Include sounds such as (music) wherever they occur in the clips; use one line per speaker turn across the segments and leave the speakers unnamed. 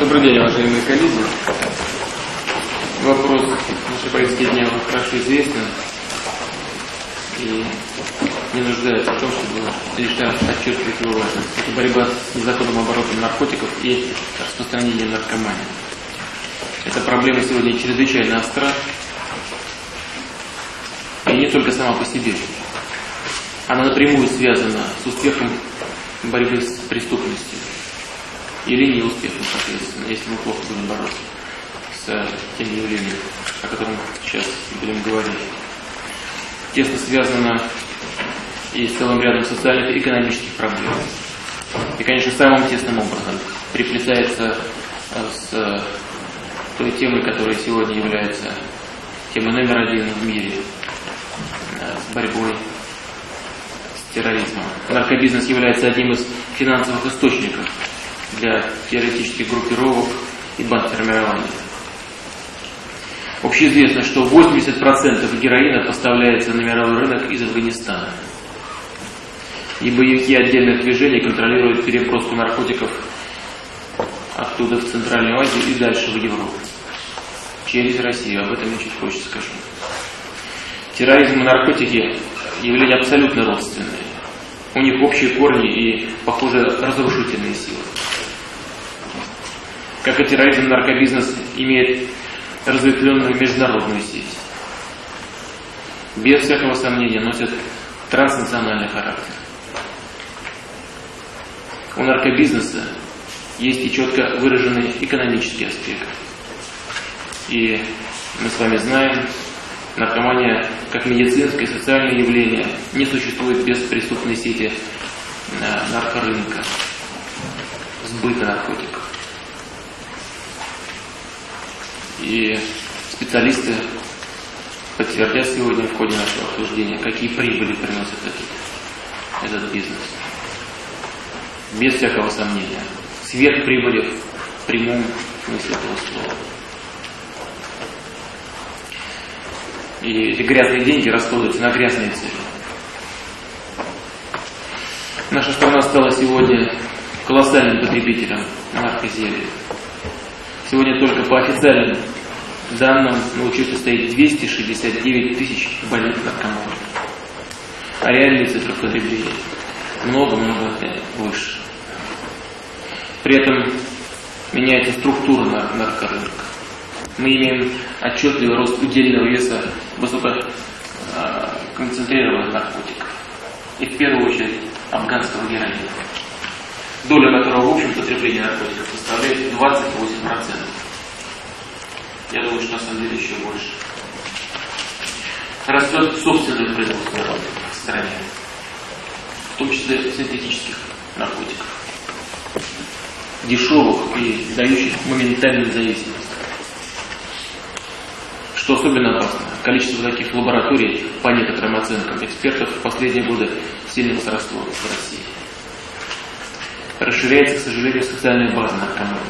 Добрый день, уважаемые коллеги. Вопрос нашей повестки дня хорошо известен и не нуждается в том, чтобы лишь подчеркивать его важность. Это борьба с незаконным оборотом наркотиков и распространением наркомании. Эта проблема сегодня чрезвычайно остра и не только сама по себе. Она напрямую связана с успехом борьбы с преступностью или неуспехом, соответственно, если мы плохо будем бороться с тем явлением, о котором сейчас будем говорить. Тесно связано и с целым рядом социальных и экономических проблем. И, конечно, самым тесным образом приплетается с той темой, которая сегодня является темой номер один в мире, с борьбой с терроризмом. Наркобизнес является одним из финансовых источников для террористических группировок и бандформирований. Общеизвестно, что 80% героина поставляется на мировой рынок из Афганистана. И боевики отдельных движений контролируют переброску наркотиков оттуда в Центральную Азию и дальше в Европу. Через Россию. Об этом я чуть позже скажу. Терроризм и наркотики явления абсолютно родственные. У них общие корни и, похоже, разрушительные силы. Как и терроризм, наркобизнес имеет разветвленную международную сеть. Без всякого сомнения носит транснациональный характер. У наркобизнеса есть и четко выраженный экономический аспект. И мы с вами знаем, наркомания как медицинское и социальное явление не существует без преступной сети э, наркорынка, сбыта наркотиков. И специалисты подтвердят сегодня в ходе нашего обсуждения, какие прибыли приносит этот, этот бизнес. Без всякого сомнения. Сверхприбыли в прямом смысле этого слова. И эти грязные деньги расходуются на грязные цели. Наша страна стала сегодня колоссальным потребителем наркозелий. Сегодня только по официальным данным на учете стоит 269 тысяч больных наркоманов. А реальные цифры потребления много-много выше. При этом меняется структура наркорынка. Мы имеем отчетливый рост удельного веса высококонцентрированных наркотиков. И в первую очередь афганского героина доля которого в общем потреблении наркотиков составляет 28%. Я думаю, что на самом деле еще больше. Растет собственное производство наркотиков в стране, в том числе синтетических наркотиков, дешевых и дающих моментальную зависимость. Что особенно опасно, количество таких лабораторий, по некоторым оценкам экспертов, в последние годы сильно возросло в России расширяется, к сожалению, социальная база наркоманов.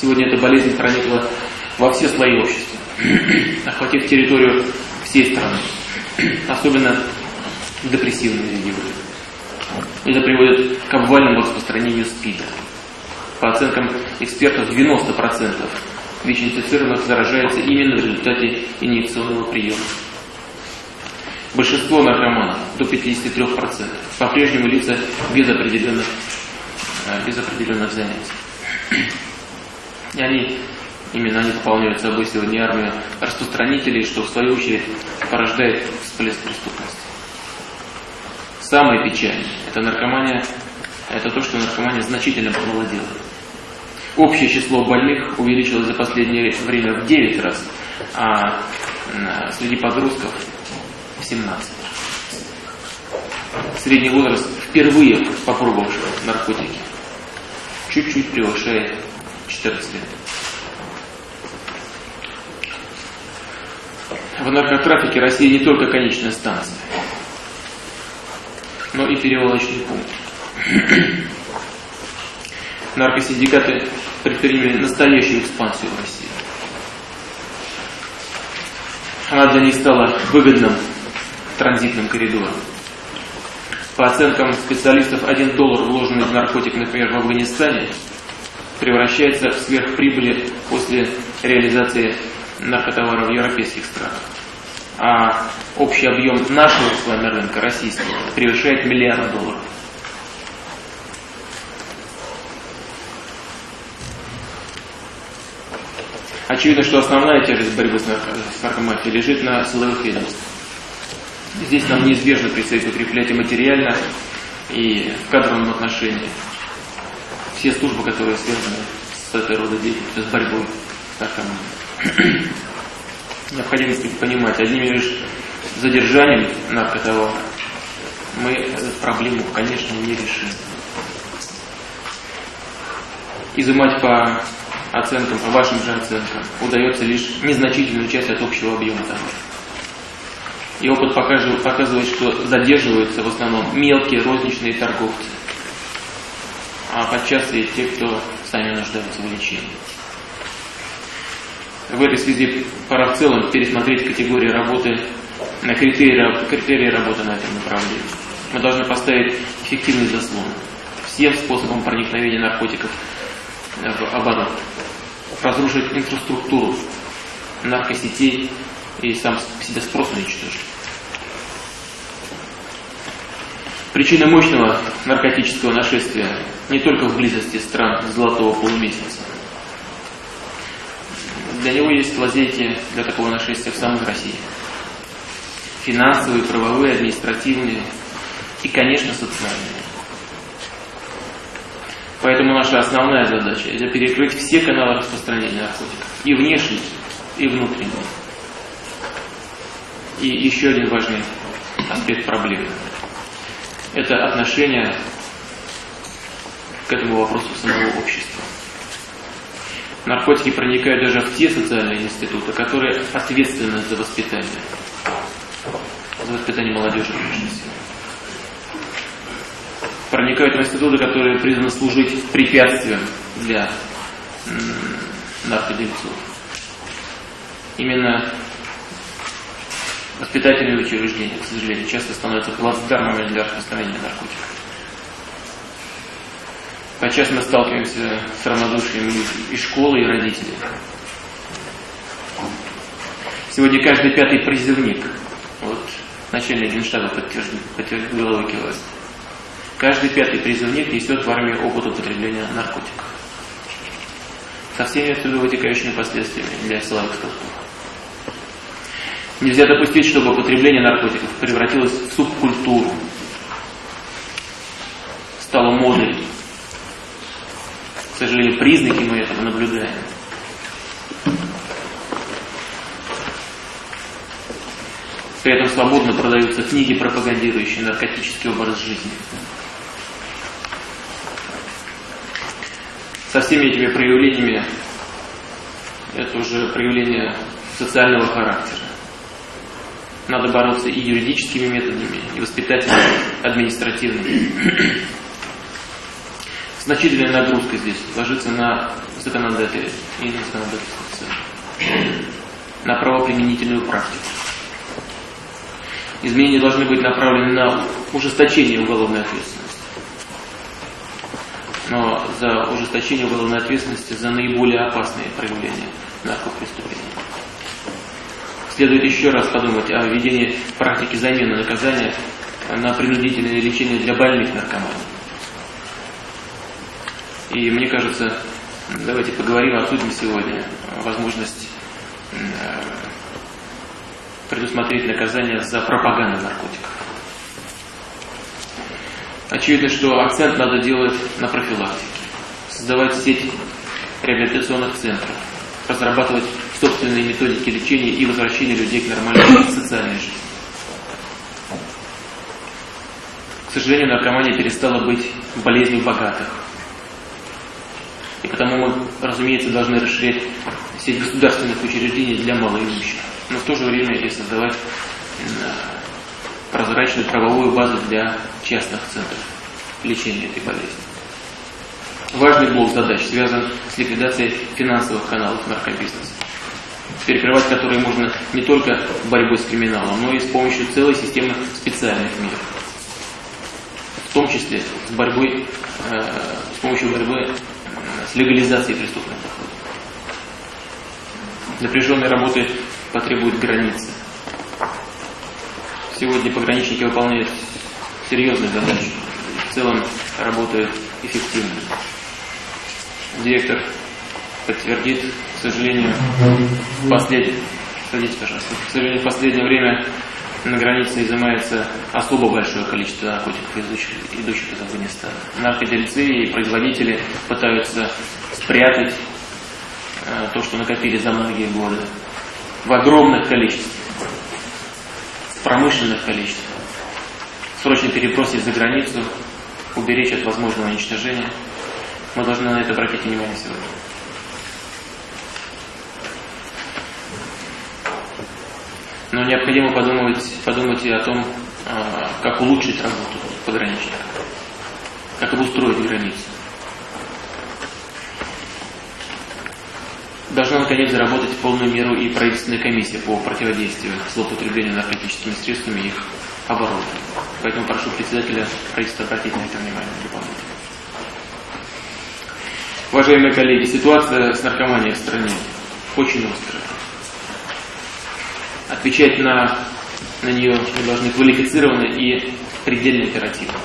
Сегодня эта болезнь проникла во все слои общества, (clears throat) охватив территорию всей страны, (clears throat) особенно депрессивные регионы. Это приводит к обвальному распространению СПИДа. По оценкам экспертов, 90% ВИЧ-инфицированных заражается именно в результате инъекционного приема. Большинство наркоманов, до 53%, по-прежнему лица без определенных Э, без определенных занятий. (clears throat) И они, именно они пополняют собой сегодня армию распространителей, что в свою очередь порождает всплеск преступности. Самое печальное – это наркомания, это то, что наркомания значительно помолодела. Общее число больных увеличилось за последнее время в 9 раз, а среди подростков в 17 Средний возраст впервые попробовавших наркотики чуть-чуть превышает 14 лет. В наркотрафике Россия не только конечная станция, но и перевалочный пункт. Наркосиндикаты предприняли настоящую экспансию в России. Она для них стала выгодным транзитным коридором. По оценкам специалистов, один доллар, вложенный в наркотик, например, в Афганистане, превращается в сверхприбыли после реализации наркотоваров в европейских странах. А общий объем нашего с вами рынка, российского, превышает миллиард долларов. Очевидно, что основная тяжесть борьбы с, нарко наркомафией лежит на силовых ведомствах. Здесь нам неизбежно предстоит укреплять и материально, и в кадровом отношении все службы, которые связаны с этой рода деятельностью, с борьбой с наркоманией. Необходимо понимать, одним лишь задержанием наркотовара мы эту проблему, конечно, не решим. Изымать по оценкам, по вашим же оценкам, удается лишь незначительную часть от общего объема товара. И опыт показывает, показывает, что задерживаются в основном мелкие розничные торговцы, а подчас и те, кто сами нуждаются в лечении. В этой связи пора в целом пересмотреть категории работы, критерии, критерии работы на этом направлении. Мы должны поставить эффективный заслон всем способом проникновения наркотиков в оборот, разрушить инфраструктуру наркосетей и сам себя спрос уничтожить. Причина мощного наркотического нашествия не только в близости стран золотого полумесяца. Для него есть лазейки для такого нашествия в самой России. Финансовые, правовые, административные и, конечно, социальные. Поэтому наша основная задача – это перекрыть все каналы распространения наркотиков. И внешние, и внутренние. И еще один важный аспект проблемы – это отношение к этому вопросу самого общества. Наркотики проникают даже в те социальные институты, которые ответственны за воспитание. За воспитание молодежи, прежде всего проникают в институты, которые призваны служить препятствием для наркодельцов. Именно воспитательные учреждения, к сожалению, часто становятся плацдармами для распространения наркотиков. Подчас мы сталкиваемся с равнодушием и школы, и родителей. Сегодня каждый пятый призывник, вот начальник генштаба подтверждает, подтверждает головой кивает, Каждый пятый призывник несет в армии опыт употребления наркотиков. Со всеми отсюда вытекающими последствиями для силовых структур. Нельзя допустить, чтобы употребление наркотиков превратилось в субкультуру, стало модой. К сожалению, признаки мы этого наблюдаем. При этом свободно продаются книги, пропагандирующие наркотический образ жизни. со всеми этими проявлениями, это уже проявление социального характера. Надо бороться и юридическими методами, и воспитательными, административными. Значительная нагрузка здесь ложится на законодателя и на законодательство на правоприменительную практику. Изменения должны быть направлены на ужесточение уголовной ответственности но за ужесточение уголовной ответственности за наиболее опасные проявления наркопреступлений. Следует еще раз подумать о введении практики замены наказания на принудительное лечение для больных наркоманов. И мне кажется, давайте поговорим, обсудим сегодня возможность предусмотреть наказание за пропаганду наркотиков. Очевидно, что акцент надо делать на профилактике, создавать сеть реабилитационных центров, разрабатывать собственные методики лечения и возвращения людей к нормальной (coughs) социальной жизни. К сожалению, наркомания перестала быть болезнью богатых. Потому мы, разумеется, должны расширять сеть государственных учреждений для малоимущих, но в то же время и создавать прозрачную правовую базу для частных центров лечения этой болезни. Важный блок задач связан с ликвидацией финансовых каналов наркобизнеса, перекрывать которые можно не только борьбой с криминалом, но и с помощью целой системы специальных мер. В том числе борьбой, э, с помощью борьбы с легализацией преступных доходов. Напряженной работы потребует границы. Сегодня пограничники выполняют серьезную задачу. В целом работают эффективно. Директор подтвердит, к сожалению, в последнее, садитесь, пожалуйста, к сожалению, в последнее время на границе изымается особо большое количество наркотиков, идущих, идущих из Афганистана. Наркодельцы и производители пытаются спрятать э, то, что накопили за многие годы в огромных количествах, в промышленных количествах. Срочно перебросить за границу, уберечь от возможного уничтожения. Мы должны на это обратить внимание сегодня. Но необходимо подумать, подумать и о том, а, как улучшить работу пограничника, как обустроить границу. Должна наконец заработать в полную меру и правительственная комиссия по противодействию злоупотреблению наркотическими средствами и их оборону. Поэтому прошу председателя правительства обратить на это внимание. Уважаемые коллеги, ситуация с наркоманией в стране очень острая. Отвечать на, на нее мы должны квалифицированно и предельно оперативно.